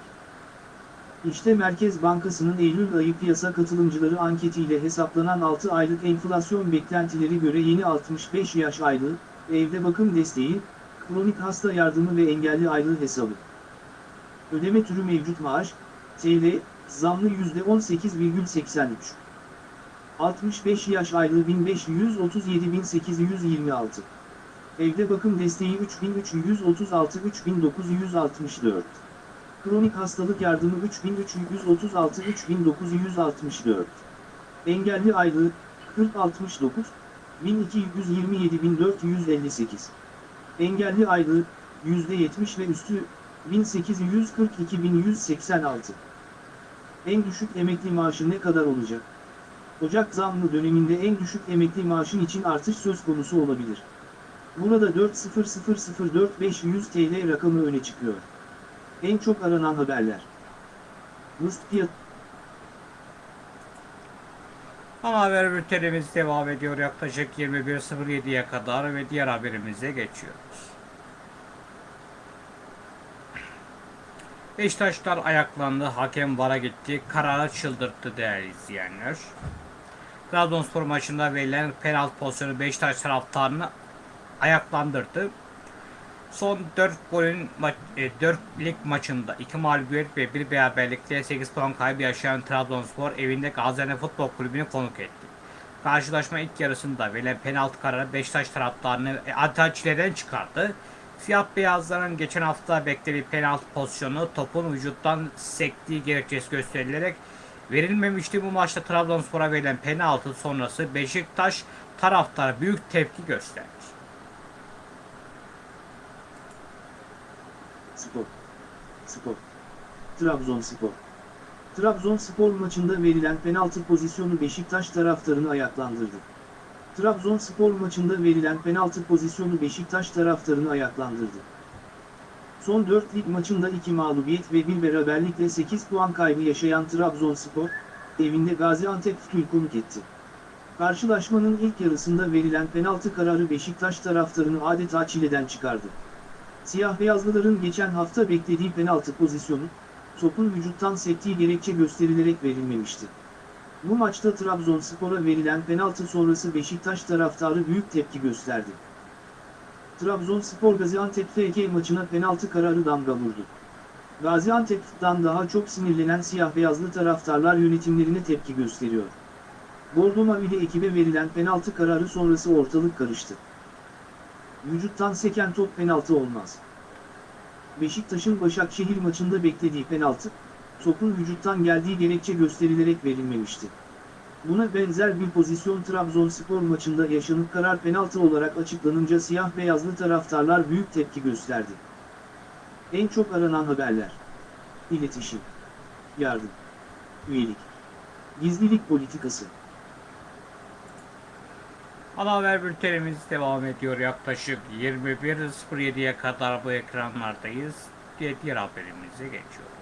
İşte Merkez Bankası'nın Eylül ayı piyasa katılımcıları anketiyle hesaplanan 6 aylık enflasyon beklentileri göre yeni 65 yaş aylığı, evde bakım desteği, kronik hasta yardımı ve engelli aylığı hesabı. Ödeme türü mevcut maaş, TL, zamlı %18,83. 65 yaş aylığı 1537.826. Evde bakım desteği 3336 3964. Kronik hastalık yardımı 3336 3964. Engelli aylığı 4069 1227.458. Engelli aylığı %70 ve üstü 1842-1186. En düşük emekli maaşı ne kadar olacak? Ocak zammı döneminde en düşük emekli maaşın için artış söz konusu olabilir. Burada 4.0004500 TL rakamı öne çıkıyor. En çok aranan haberler. Rus fiyat Ana haber bültenimiz devam ediyor yaklaşık 21.07'ye kadar ve diğer haberimize geçiyoruz. Beşiktaşlar ayaklandı, hakem vara gitti, kararı çıldırttı değerli izleyenler. Trabzonspor maçında verilen penaltı pozisyonu Beşiktaş taraftarını ayaklandırdı. Son 4 golün ma- e, 4 lig maçında 2 mağlubiyet ve 1 beraberlikle 8 puan kaybı yaşayan Trabzonspor evinde Gaziantep Futbol Kulübü'nü konuk etti. Karşılaşma ilk yarısında verilen penaltı kararı Beşiktaş taraftarını e, adeta çıkardı. Siyah beyazların geçen hafta beklediği penaltı pozisyonu topun vücuttan sektiği gerekçesi gösterilerek verilmemişti. Bu maçta Trabzonspor'a verilen penaltı sonrası Beşiktaş taraftarı büyük tepki gösterdi. Spor. Spor. Trabzonspor. Trabzonspor maçında verilen penaltı pozisyonu Beşiktaş taraftarını ayaklandırdı. Trabzonspor maçında verilen penaltı pozisyonu Beşiktaş taraftarını ayaklandırdı. Son 4 lig maçında 2 mağlubiyet ve 1 beraberlikle 8 puan kaybı yaşayan Trabzonspor, evinde Gaziantep Futbol konuk etti. Karşılaşmanın ilk yarısında verilen penaltı kararı Beşiktaş taraftarını adeta çileden çıkardı. Siyah beyazlıların geçen hafta beklediği penaltı pozisyonu, topun vücuttan sektiği gerekçe gösterilerek verilmemişti. Bu maçta Trabzonspor'a verilen penaltı sonrası Beşiktaş taraftarı büyük tepki gösterdi. Trabzonspor Gaziantep FK maçına penaltı kararı damga vurdu. Gaziantep'ten daha çok sinirlenen siyah beyazlı taraftarlar yönetimlerine tepki gösteriyor. Bordo Mavili ekibe verilen penaltı kararı sonrası ortalık karıştı. Vücuttan seken top penaltı olmaz. Beşiktaş'ın Başakşehir maçında beklediği penaltı, topun vücuttan geldiği gerekçe gösterilerek verilmemişti. Buna benzer bir pozisyon Trabzonspor maçında yaşanıp karar penaltı olarak açıklanınca siyah beyazlı taraftarlar büyük tepki gösterdi. En çok aranan haberler. İletişim. Yardım. Üyelik. Gizlilik politikası. Ana haber bültenimiz devam ediyor. Yaklaşık 21.07'ye kadar bu ekranlardayız. Diğer, haberimize geçiyoruz.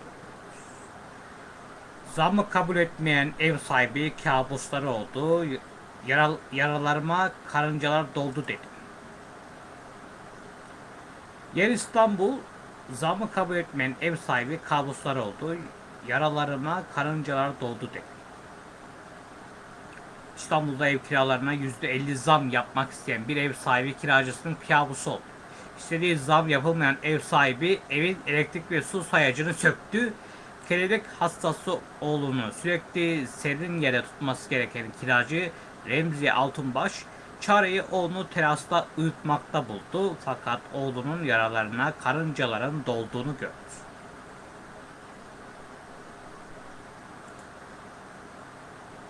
Zammı kabul etmeyen ev sahibi kabusları oldu. Yaral, yaralarıma karıncalar doldu dedi. Yer İstanbul zammı kabul etmeyen ev sahibi kabusları oldu. Yaralarıma karıncalar doldu dedi. İstanbul'da ev kiralarına %50 zam yapmak isteyen bir ev sahibi kiracısının kabusu oldu. İstediği zam yapılmayan ev sahibi evin elektrik ve su sayacını söktü. Kelebek hastası oğlunu sürekli serin yere tutması gereken kiracı Remzi Altunbaş çareyi oğlunu terasta uyutmakta buldu. Fakat oğlunun yaralarına karıncaların dolduğunu gördü.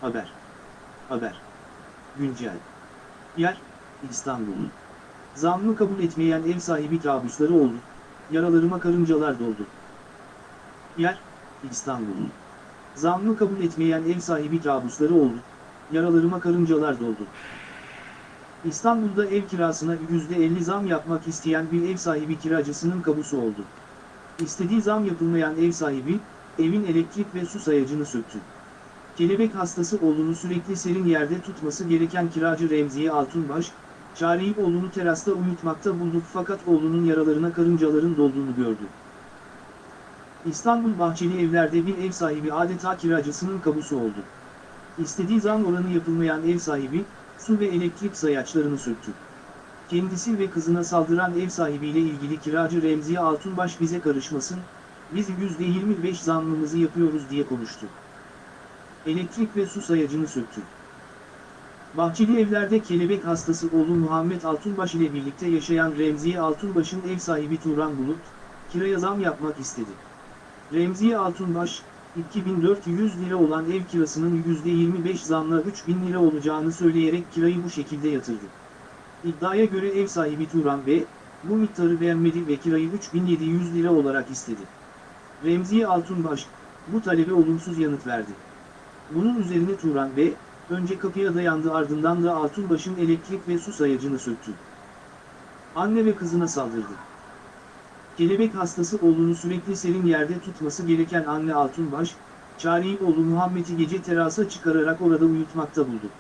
Haber. Haber. Güncel. Yer, İstanbul. Zammı kabul etmeyen ev sahibi kabusları oldu. Yaralarıma karıncalar doldu. Yer, İstanbul. Zammı kabul etmeyen ev sahibi kabusları oldu. Yaralarıma karıncalar doldu. İstanbul'da ev kirasına %50 zam yapmak isteyen bir ev sahibi kiracısının kabusu oldu. İstediği zam yapılmayan ev sahibi, evin elektrik ve su sayacını söktü. Kelebek hastası oğlunu sürekli serin yerde tutması gereken kiracı Remziye Altunbaş, çareyi oğlunu terasta uyutmakta buldu fakat oğlunun yaralarına karıncaların dolduğunu gördü. İstanbul Bahçeli Evler'de bir ev sahibi adeta kiracısının kabusu oldu. İstediği zam oranı yapılmayan ev sahibi, su ve elektrik sayaçlarını söktü. Kendisi ve kızına saldıran ev sahibiyle ilgili kiracı Remziye Altunbaş bize karışmasın, biz %25 zammımızı yapıyoruz diye konuştu elektrik ve su sayacını söktü. Bahçeli evlerde kelebek hastası oğlu Muhammed Altunbaş ile birlikte yaşayan Remziye Altunbaş'ın ev sahibi Turan Bulut, kiraya zam yapmak istedi. Remziye Altunbaş, 2400 lira olan ev kirasının %25 zamla 3000 lira olacağını söyleyerek kirayı bu şekilde yatırdı. İddiaya göre ev sahibi Turan ve bu miktarı beğenmedi ve kirayı 3700 lira olarak istedi. Remziye Altunbaş, bu talebe olumsuz yanıt verdi. Bunun üzerine Turan Bey, önce kapıya dayandı ardından da Altunbaş'ın elektrik ve su sayacını söktü. Anne ve kızına saldırdı. Kelebek hastası oğlunu sürekli serin yerde tutması gereken anne Altunbaş, çareyi oğlu Muhammed'i gece terasa çıkararak orada uyutmakta buldu.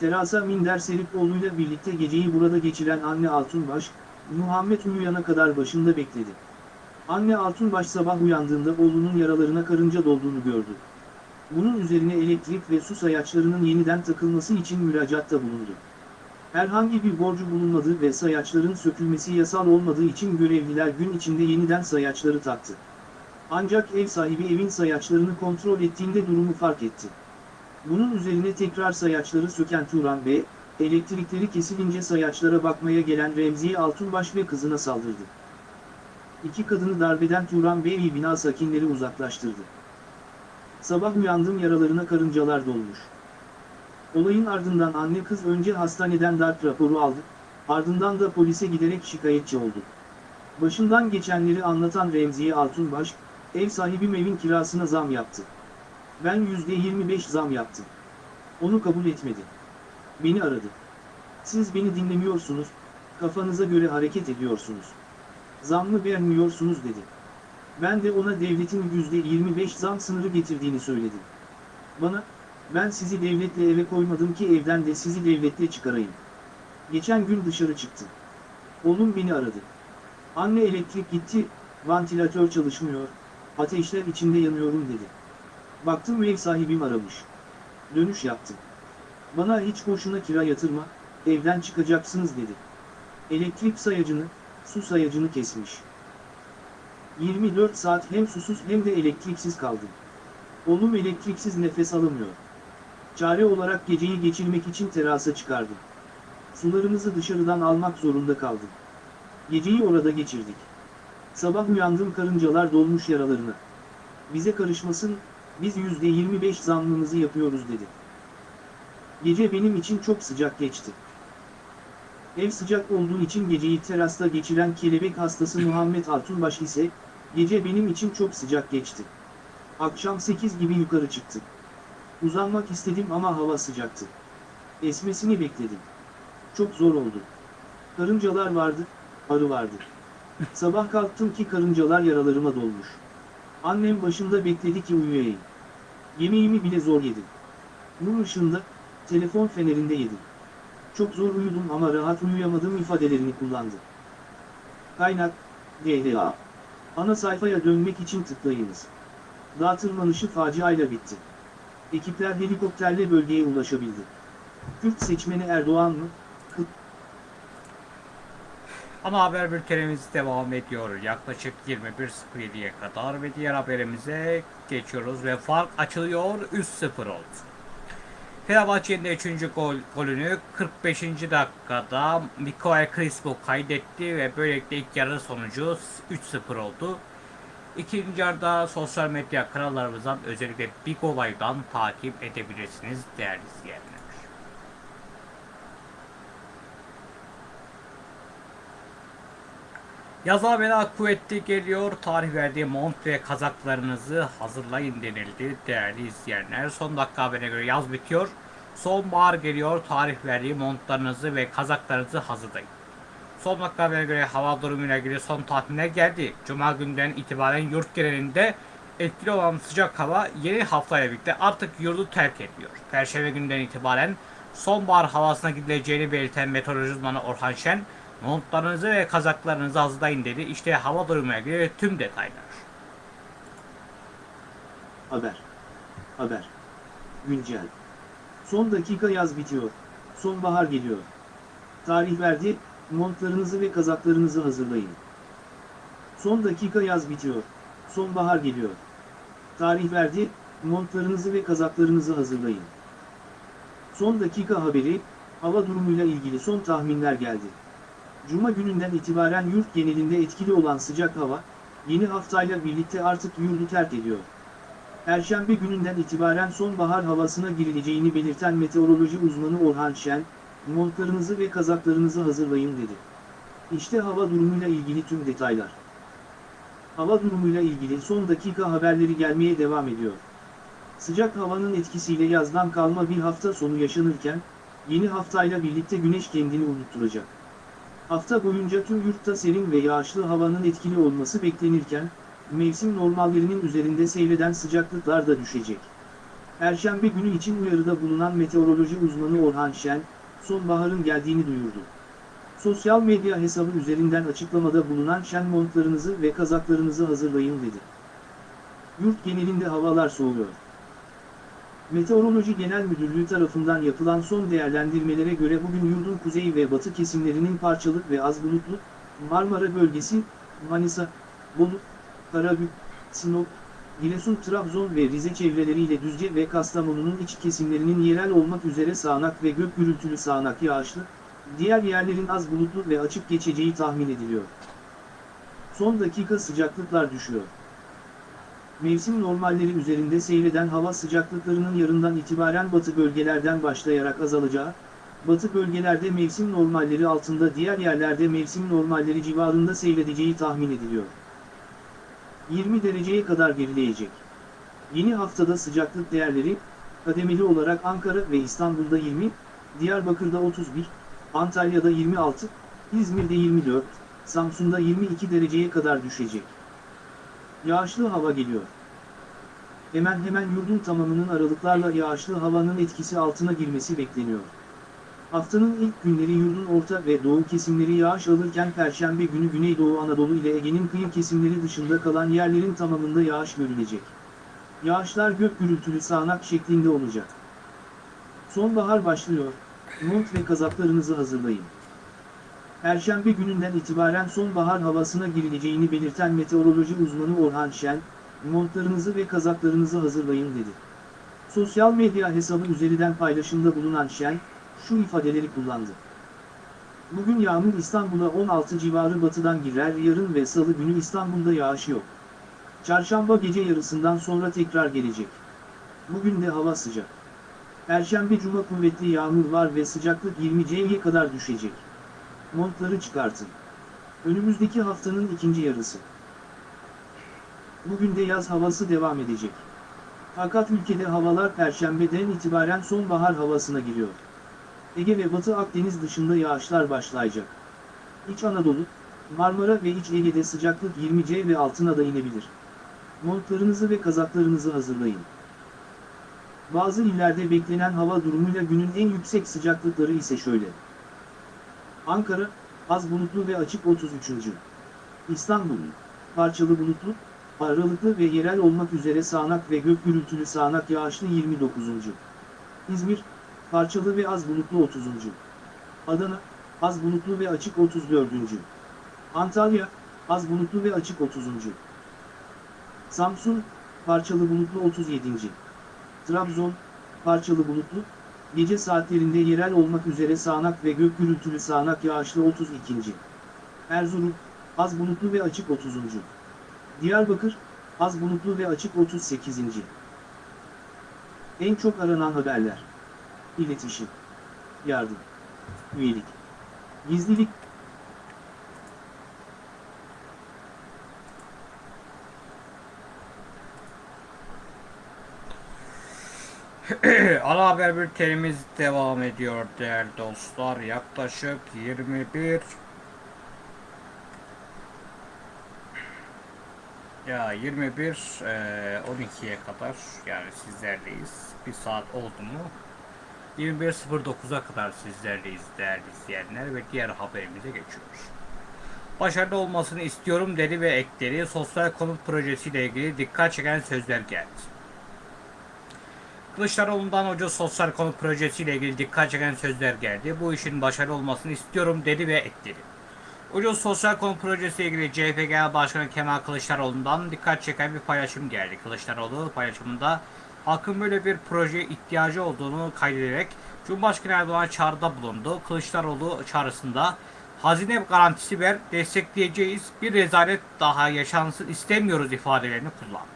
Terasa minder serip oğluyla birlikte geceyi burada geçiren anne Altunbaş, Muhammed uyuyana kadar başında bekledi. Anne Altunbaş sabah uyandığında oğlunun yaralarına karınca dolduğunu gördü. Bunun üzerine elektrik ve su sayaçlarının yeniden takılması için müracaatta bulundu. Herhangi bir borcu bulunmadığı ve sayaçların sökülmesi yasal olmadığı için görevliler gün içinde yeniden sayaçları taktı. Ancak ev sahibi evin sayaçlarını kontrol ettiğinde durumu fark etti. Bunun üzerine tekrar sayaçları söken Turan Bey, elektrikleri kesilince sayaçlara bakmaya gelen Remziye Altunbaş ve kızına saldırdı. İki kadını darbeden Turan Bey bina sakinleri uzaklaştırdı. Sabah uyandım yaralarına karıncalar dolmuş. Olayın ardından anne kız önce hastaneden darp raporu aldı, ardından da polise giderek şikayetçi oldu. Başından geçenleri anlatan Remziye Altunbaş, ev sahibim evin kirasına zam yaptı. Ben %25 zam yaptım. Onu kabul etmedi. Beni aradı. Siz beni dinlemiyorsunuz, kafanıza göre hareket ediyorsunuz. Zammı beğenmiyorsunuz dedi. Ben de ona devletin %25 zam sınırı getirdiğini söyledim. Bana, ben sizi devletle eve koymadım ki evden de sizi devletle çıkarayım. Geçen gün dışarı çıktı. Oğlum beni aradı. Anne elektrik gitti, vantilatör çalışmıyor, ateşler içinde yanıyorum dedi. Baktım ev sahibim aramış. Dönüş yaptım. Bana hiç boşuna kira yatırma, evden çıkacaksınız dedi. Elektrik sayacını, su sayacını kesmiş. 24 saat hem susuz hem de elektriksiz kaldım. Oğlum elektriksiz nefes alamıyor. Çare olarak geceyi geçirmek için terasa çıkardım. Sularımızı dışarıdan almak zorunda kaldım. Geceyi orada geçirdik. Sabah uyandım karıncalar dolmuş yaralarına. Bize karışmasın, biz %25 zammımızı yapıyoruz dedi. Gece benim için çok sıcak geçti. Ev sıcak olduğu için geceyi terasta geçiren kelebek hastası Muhammed Altunbaş ise, gece benim için çok sıcak geçti. Akşam 8 gibi yukarı çıktık. Uzanmak istedim ama hava sıcaktı. Esmesini bekledim. Çok zor oldu. Karıncalar vardı, arı vardı. Sabah kalktım ki karıncalar yaralarıma dolmuş. Annem başında bekledi ki uyuyayım. Yemeğimi bile zor yedim. Mum ışığında, telefon fenerinde yedim. Çok zor uyudum ama rahat uyuyamadım ifadelerini kullandı. Kaynak, DDA. Ana sayfaya dönmek için tıklayınız. Dağ tırmanışı faciayla bitti. Ekipler helikopterle bölgeye ulaşabildi. Kürt seçmeni Erdoğan mı? Kıt Ana haber bültenimiz devam ediyor. Yaklaşık 21.07'ye kadar ve diğer haberimize geçiyoruz ve fark açılıyor 3-0 oldu. Fenerbahçe'nin de 3. gol, golünü 45. dakikada Mikael Crispo kaydetti ve böylelikle ilk yarı sonucu 3-0 oldu. İkinci yarıda sosyal medya kanallarımızdan özellikle Big Olay'dan takip edebilirsiniz değerli izleyenler. Yaz haberi kuvvetli geliyor. Tarih verdiği mont ve kazaklarınızı hazırlayın denildi değerli izleyenler. Son dakika haberine göre yaz bitiyor. Sonbahar geliyor. Tarih verdiği montlarınızı ve kazaklarınızı hazırlayın. Son dakika haberine göre hava durumuyla ilgili son tahminler geldi. Cuma günden itibaren yurt genelinde etkili olan sıcak hava yeni haftayla birlikte artık yurdu terk ediyor. Perşembe günden itibaren sonbahar havasına gidileceğini belirten meteoroloji uzmanı Orhan Şen, montlarınızı ve kazaklarınızı hazırlayın dedi. İşte hava durumuyla ilgili tüm detaylar. Haber. Haber. Güncel. Son dakika yaz bitiyor. Sonbahar geliyor. Tarih verdi, montlarınızı ve kazaklarınızı hazırlayın. Son dakika yaz bitiyor. Sonbahar geliyor. Tarih verdi, montlarınızı ve kazaklarınızı hazırlayın. Son dakika haberi, hava durumuyla ilgili son tahminler geldi. Cuma gününden itibaren yurt genelinde etkili olan sıcak hava, yeni haftayla birlikte artık yurdu terk ediyor. Perşembe gününden itibaren sonbahar havasına girileceğini belirten meteoroloji uzmanı Orhan Şen, montlarınızı ve kazaklarınızı hazırlayın dedi. İşte hava durumuyla ilgili tüm detaylar. Hava durumuyla ilgili son dakika haberleri gelmeye devam ediyor. Sıcak havanın etkisiyle yazdan kalma bir hafta sonu yaşanırken, yeni haftayla birlikte güneş kendini unutturacak. Hafta boyunca tüm yurtta serin ve yağışlı havanın etkili olması beklenirken, mevsim normallerinin üzerinde seyreden sıcaklıklar da düşecek. Perşembe günü için uyarıda bulunan meteoroloji uzmanı Orhan Şen, sonbaharın geldiğini duyurdu. Sosyal medya hesabı üzerinden açıklamada bulunan Şen montlarınızı ve kazaklarınızı hazırlayın dedi. Yurt genelinde havalar soğuyor. Meteoroloji Genel Müdürlüğü tarafından yapılan son değerlendirmelere göre bugün yurdun kuzey ve batı kesimlerinin parçalı ve az bulutlu, Marmara bölgesi, Manisa, Bolu, Karabük, Sinop, Giresun, Trabzon ve Rize çevreleriyle Düzce ve Kastamonu'nun iç kesimlerinin yerel olmak üzere sağanak ve gök gürültülü sağanak yağışlı, diğer yerlerin az bulutlu ve açık geçeceği tahmin ediliyor. Son dakika sıcaklıklar düşüyor. Mevsim normalleri üzerinde seyreden hava sıcaklıklarının yarından itibaren batı bölgelerden başlayarak azalacağı, batı bölgelerde mevsim normalleri altında diğer yerlerde mevsim normalleri civarında seyredeceği tahmin ediliyor. 20 dereceye kadar gerileyecek. Yeni haftada sıcaklık değerleri, kademeli olarak Ankara ve İstanbul'da 20, Diyarbakır'da 31, Antalya'da 26, İzmir'de 24, Samsun'da 22 dereceye kadar düşecek. Yağışlı hava geliyor. Hemen hemen yurdun tamamının aralıklarla yağışlı havanın etkisi altına girmesi bekleniyor. Haftanın ilk günleri yurdun orta ve doğu kesimleri yağış alırken Perşembe günü Güneydoğu Anadolu ile Ege'nin kıyı kesimleri dışında kalan yerlerin tamamında yağış görülecek. Yağışlar gök gürültülü sağanak şeklinde olacak. Sonbahar başlıyor, mont ve kazaklarınızı hazırlayın. Perşembe gününden itibaren sonbahar havasına girileceğini belirten meteoroloji uzmanı Orhan Şen, montlarınızı ve kazaklarınızı hazırlayın dedi. Sosyal medya hesabı üzerinden paylaşımda bulunan Şen, şu ifadeleri kullandı. Bugün yağmur İstanbul'a 16 civarı batıdan girer yarın ve salı günü İstanbul'da yağış yok. Çarşamba gece yarısından sonra tekrar gelecek. Bugün de hava sıcak. Perşembe cuma kuvvetli yağmur var ve sıcaklık 20 C'ye kadar düşecek. Montları çıkartın. Önümüzdeki haftanın ikinci yarısı. Bugün de yaz havası devam edecek. Fakat ülkede havalar perşembeden itibaren sonbahar havasına giriyor. Ege ve Batı Akdeniz dışında yağışlar başlayacak. İç Anadolu, Marmara ve İç Ege'de sıcaklık 20 C ve altına da inebilir. Montlarınızı ve kazaklarınızı hazırlayın. Bazı illerde beklenen hava durumuyla günün en yüksek sıcaklıkları ise şöyle. Ankara, az bulutlu ve açık 33. İstanbul, parçalı bulutlu, aralıklı ve yerel olmak üzere sağanak ve gök gürültülü sağanak yağışlı 29. İzmir, parçalı ve az bulutlu 30. Adana, az bulutlu ve açık 34. Antalya, az bulutlu ve açık 30. Samsun, parçalı bulutlu 37. Trabzon, parçalı bulutlu, gece saatlerinde yerel olmak üzere sağanak ve gök gürültülü sağanak yağışlı 32. Erzurum, az bulutlu ve açık 30. Diyarbakır, az bulutlu ve açık 38. En çok aranan haberler. İletişim. Yardım. Üyelik. Gizlilik. Ana haber bültenimiz devam ediyor değerli dostlar. Yaklaşık 21 ya 21 eee, 12'ye kadar yani sizlerleyiz. Bir saat oldu mu? 21.09'a kadar sizlerleyiz değerli izleyenler ve diğer haberimize geçiyoruz. Başarılı olmasını istiyorum dedi ve ekleri sosyal konut projesiyle ilgili dikkat çeken sözler geldi. Kılıçdaroğlu'ndan hoca sosyal konut projesiyle ilgili dikkat çeken sözler geldi. Bu işin başarılı olmasını istiyorum dedi ve ekledi. Ucuz sosyal konut projesiyle ilgili CHP Genel Başkanı Kemal Kılıçdaroğlu'ndan dikkat çeken bir paylaşım geldi. Kılıçdaroğlu paylaşımında halkın böyle bir projeye ihtiyacı olduğunu kaydederek Cumhurbaşkanı Erdoğan'a çağrıda bulundu. Kılıçdaroğlu çağrısında hazine garantisi ver, destekleyeceğiz, bir rezalet daha yaşansın istemiyoruz ifadelerini kullandı.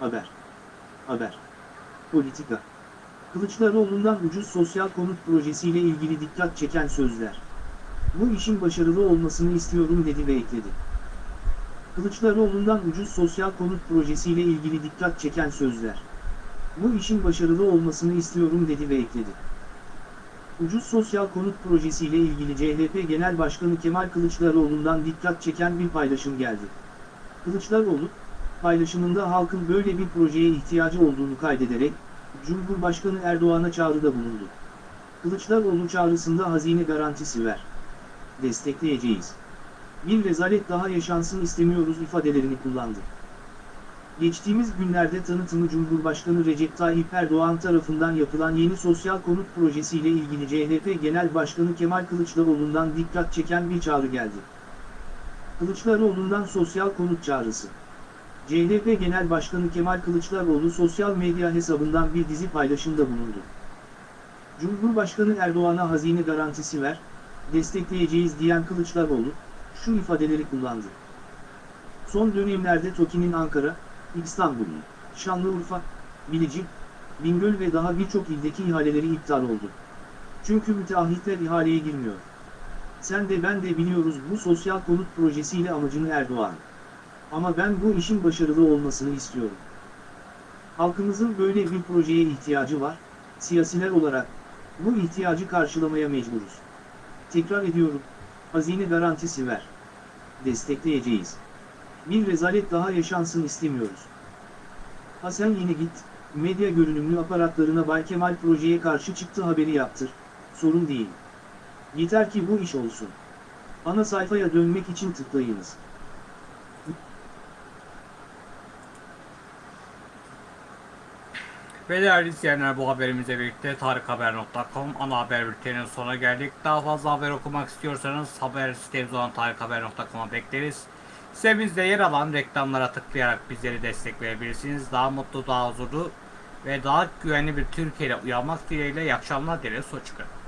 Haber. Haber. Politika. Kılıçdaroğlu'ndan ucuz sosyal konut projesiyle ilgili dikkat çeken sözler. Bu işin başarılı olmasını istiyorum dedi ve ekledi. Kılıçdaroğlu'ndan ucuz sosyal konut projesiyle ilgili dikkat çeken sözler. Bu işin başarılı olmasını istiyorum dedi ve ekledi. Ucuz sosyal konut projesiyle ilgili CHP Genel Başkanı Kemal Kılıçdaroğlu'ndan dikkat çeken bir paylaşım geldi. Kılıçdaroğlu, paylaşımında halkın böyle bir projeye ihtiyacı olduğunu kaydederek, Cumhurbaşkanı Erdoğan'a çağrıda bulundu. Kılıçdaroğlu çağrısında hazine garantisi ver. Destekleyeceğiz. Bir rezalet daha yaşansın istemiyoruz ifadelerini kullandı. Geçtiğimiz günlerde tanıtımı Cumhurbaşkanı Recep Tayyip Erdoğan tarafından yapılan yeni sosyal konut projesiyle ilgili CHP Genel Başkanı Kemal Kılıçdaroğlu'ndan dikkat çeken bir çağrı geldi. Kılıçdaroğlu'ndan sosyal konut çağrısı. CHP Genel Başkanı Kemal Kılıçdaroğlu sosyal medya hesabından bir dizi paylaşımda bulundu. Cumhurbaşkanı Erdoğan'a hazine garantisi ver, destekleyeceğiz diyen Kılıçdaroğlu, şu ifadeleri kullandı. Son dönemlerde TOKİ'nin Ankara, İstanbul, Şanlıurfa, Bilecik, Bingöl ve daha birçok ildeki ihaleleri iptal oldu. Çünkü müteahhitler ihaleye girmiyor. Sen de ben de biliyoruz bu sosyal konut projesiyle amacını Erdoğan. Ama ben bu işin başarılı olmasını istiyorum. Halkımızın böyle bir projeye ihtiyacı var, siyasiler olarak, bu ihtiyacı karşılamaya mecburuz. Tekrar ediyorum, hazine garantisi ver. Destekleyeceğiz. Bir rezalet daha yaşansın istemiyoruz. Ha sen yine git, medya görünümlü aparatlarına Bay Kemal projeye karşı çıktı haberi yaptır, sorun değil. Yeter ki bu iş olsun. Ana sayfaya dönmek için tıklayınız. Ve değerli izleyenler bu haberimizle birlikte tarikhaber.com ana haber bülteninin sonuna geldik. Daha fazla haber okumak istiyorsanız haber sitemiz olan tarikhaber.com'a bekleriz. Sitemizde yer alan reklamlara tıklayarak bizleri destekleyebilirsiniz. Daha mutlu, daha huzurlu ve daha güvenli bir Türkiye ile uyanmak dileğiyle iyi akşamlar dileriz. Hoşçakalın.